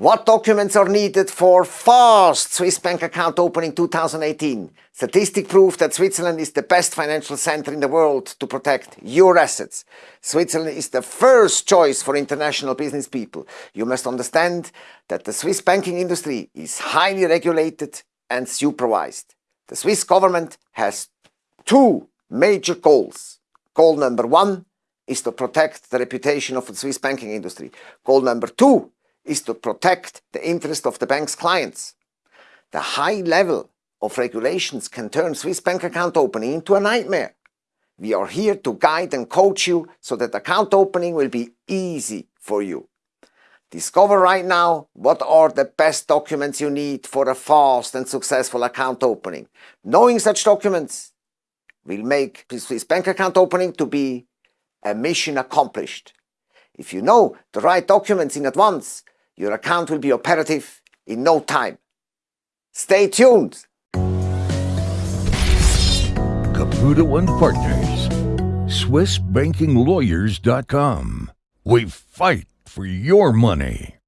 What documents are needed for fast Swiss bank account opening 2018? Statistic proof that Switzerland is the best financial center in the world to protect your assets. Switzerland is the first choice for international business people. You must understand that the Swiss banking industry is highly regulated and supervised. The Swiss government has two major goals. Goal number one is to protect the reputation of the Swiss banking industry. Goal number two is to protect the interest of the bank's clients. The high level of regulations can turn Swiss bank account opening into a nightmare. We are here to guide and coach you so that account opening will be easy for you. Discover right now what are the best documents you need for a fast and successful account opening. Knowing such documents will make Swiss bank account opening to be a mission accomplished. If you know the right documents in advance, your account will be operative in no time. Stay tuned! Caputo and Partners, SwissBankingLawyers.com. We fight for your money.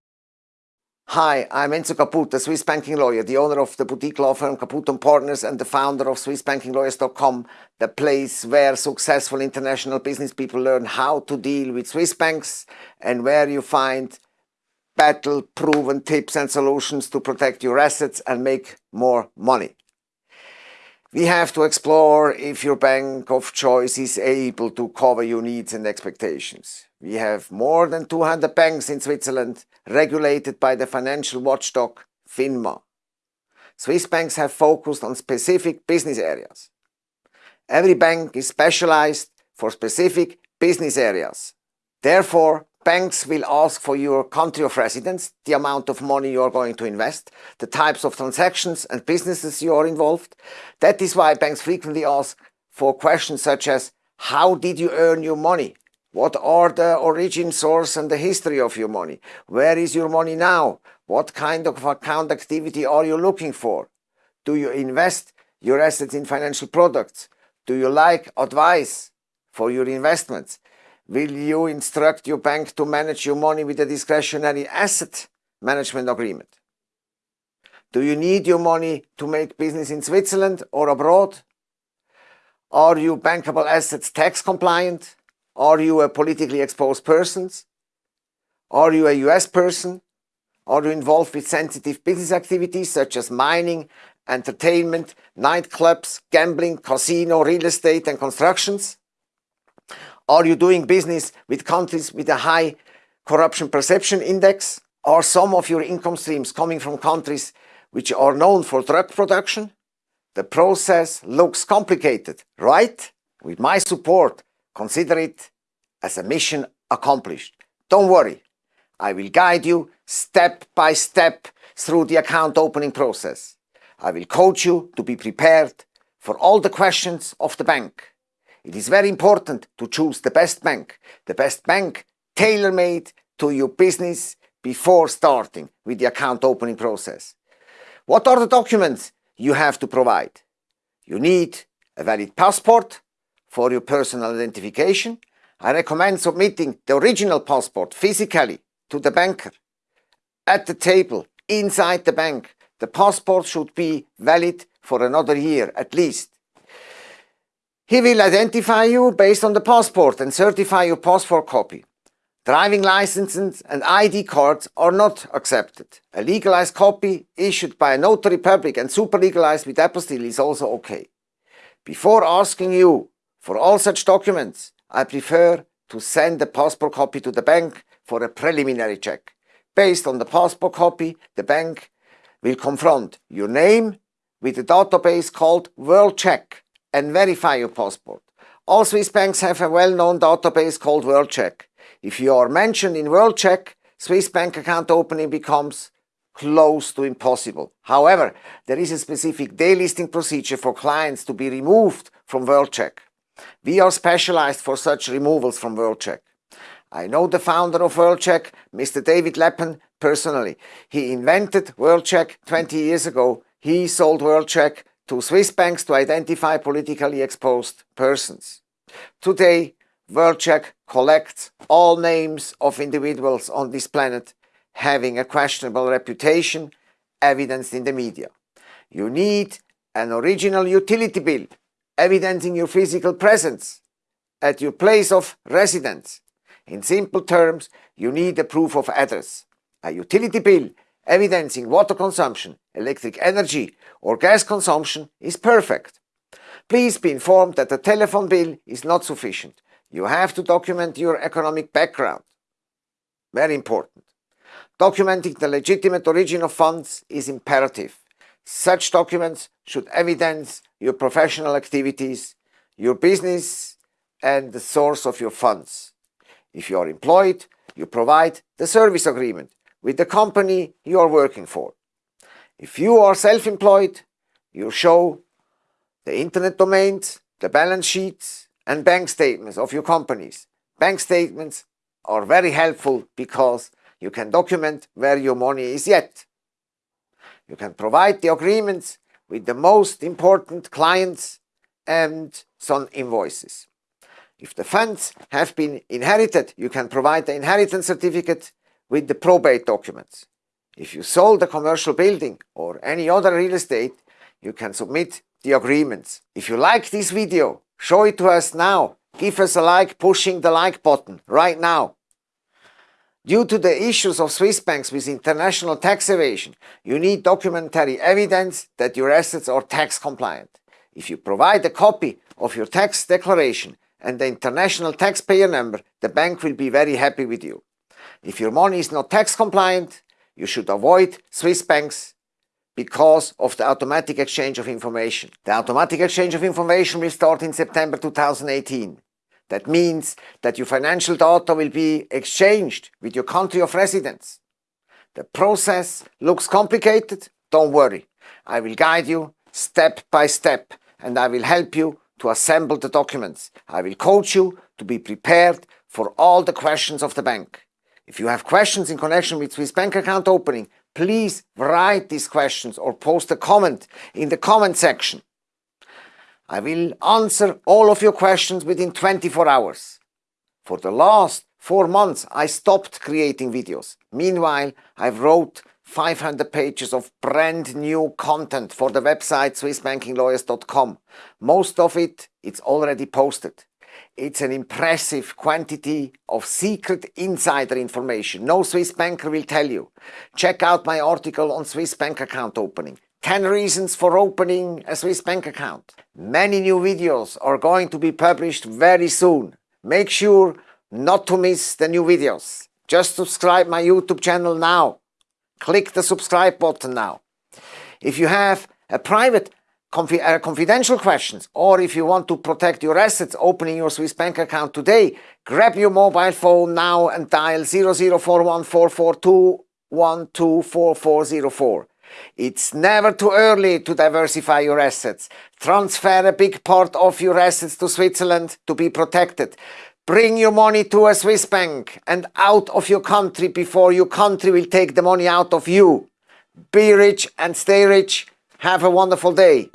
Hi, I'm Enzo Caputo, Swiss banking lawyer, the owner of the boutique law firm Caputo & Partners and the founder of SwissBankingLawyers.com, the place where successful international business people learn how to deal with Swiss banks and where you find battle-proven tips and solutions to protect your assets and make more money. We have to explore if your bank of choice is able to cover your needs and expectations. We have more than 200 banks in Switzerland regulated by the financial watchdog FINMA. Swiss banks have focused on specific business areas. Every bank is specialized for specific business areas. Therefore, Banks will ask for your country of residence, the amount of money you are going to invest, the types of transactions and businesses you are involved. That is why banks frequently ask for questions such as, how did you earn your money? What are the origin source and the history of your money? Where is your money now? What kind of account activity are you looking for? Do you invest your assets in financial products? Do you like advice for your investments? Will you instruct your bank to manage your money with a discretionary asset management agreement? Do you need your money to make business in Switzerland or abroad? Are you bankable assets tax compliant? Are you a politically exposed person? Are you a US person? Are you involved with sensitive business activities such as mining, entertainment, nightclubs, gambling, casino, real estate and constructions? Are you doing business with countries with a high corruption perception index? Are some of your income streams coming from countries which are known for drug production? The process looks complicated, right? With my support, consider it as a mission accomplished. Don't worry, I will guide you step by step through the account opening process. I will coach you to be prepared for all the questions of the bank. It is very important to choose the best bank, the best bank tailor-made to your business before starting with the account opening process. What are the documents you have to provide? You need a valid passport for your personal identification. I recommend submitting the original passport physically to the banker. At the table, inside the bank, the passport should be valid for another year at least. He will identify you based on the passport and certify your passport copy. Driving licenses and ID cards are not accepted. A legalized copy issued by a notary public and super legalized with apostille is also okay. Before asking you for all such documents, I prefer to send the passport copy to the bank for a preliminary check. Based on the passport copy, the bank will confront your name with a database called WorldCheck and verify your passport. All Swiss banks have a well-known database called WorldCheck. If you are mentioned in WorldCheck, Swiss bank account opening becomes close to impossible. However, there is a specific delisting procedure for clients to be removed from WorldCheck. We are specialized for such removals from WorldCheck. I know the founder of WorldCheck, Mr. David Leppan, personally. He invented WorldCheck 20 years ago. He sold WorldCheck to Swiss banks to identify politically exposed persons. Today, WorldCheck collects all names of individuals on this planet having a questionable reputation evidenced in the media. You need an original utility bill evidencing your physical presence at your place of residence. In simple terms, you need a proof of address. A utility bill evidencing water consumption, electric energy or gas consumption is perfect. Please be informed that the telephone bill is not sufficient. You have to document your economic background. Very important. Documenting the legitimate origin of funds is imperative. Such documents should evidence your professional activities, your business and the source of your funds. If you are employed, you provide the service agreement with the company you are working for. If you are self-employed, you show the internet domains, the balance sheets and bank statements of your companies. Bank statements are very helpful because you can document where your money is yet. You can provide the agreements with the most important clients and some invoices. If the funds have been inherited, you can provide the inheritance certificate with the probate documents. If you sold a commercial building or any other real estate, you can submit the agreements. If you like this video, show it to us now. Give us a like pushing the like button right now. Due to the issues of Swiss banks with international tax evasion, you need documentary evidence that your assets are tax compliant. If you provide a copy of your tax declaration and the international taxpayer number, the bank will be very happy with you. If your money is not tax compliant, you should avoid Swiss banks because of the automatic exchange of information. The automatic exchange of information will start in September 2018. That means that your financial data will be exchanged with your country of residence. The process looks complicated, don't worry. I will guide you step by step and I will help you to assemble the documents. I will coach you to be prepared for all the questions of the bank. If you have questions in connection with Swiss bank account opening, please write these questions or post a comment in the comment section. I will answer all of your questions within 24 hours. For the last four months, I stopped creating videos. Meanwhile, I've wrote 500 pages of brand new content for the website swissbankinglawyers.com. Most of it, it's already posted. It's an impressive quantity of secret insider information no Swiss banker will tell you. Check out my article on Swiss bank account opening. 10 reasons for opening a Swiss bank account. Many new videos are going to be published very soon. Make sure not to miss the new videos. Just subscribe my YouTube channel now. Click the subscribe button now. If you have a private uh, confidential questions or if you want to protect your assets opening your Swiss bank account today, grab your mobile phone now and dial 00414421244404. It's never too early to diversify your assets. Transfer a big part of your assets to Switzerland to be protected. Bring your money to a Swiss bank and out of your country before your country will take the money out of you. Be rich and stay rich. Have a wonderful day.